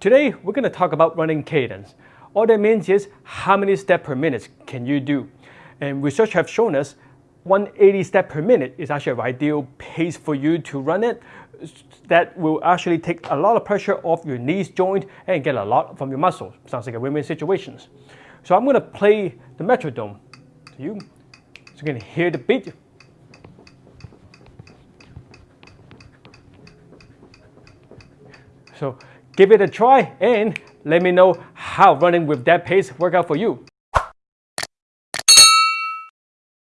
Today, we're going to talk about running cadence. All that means is how many steps per minute can you do? And research have shown us 180 steps per minute is actually an ideal pace for you to run it. That will actually take a lot of pressure off your knees joint and get a lot from your muscles. Sounds like a win-win situation. So I'm going to play the metronome to you. So you can hear the beat. So give it a try and let me know how running with that pace work out for you.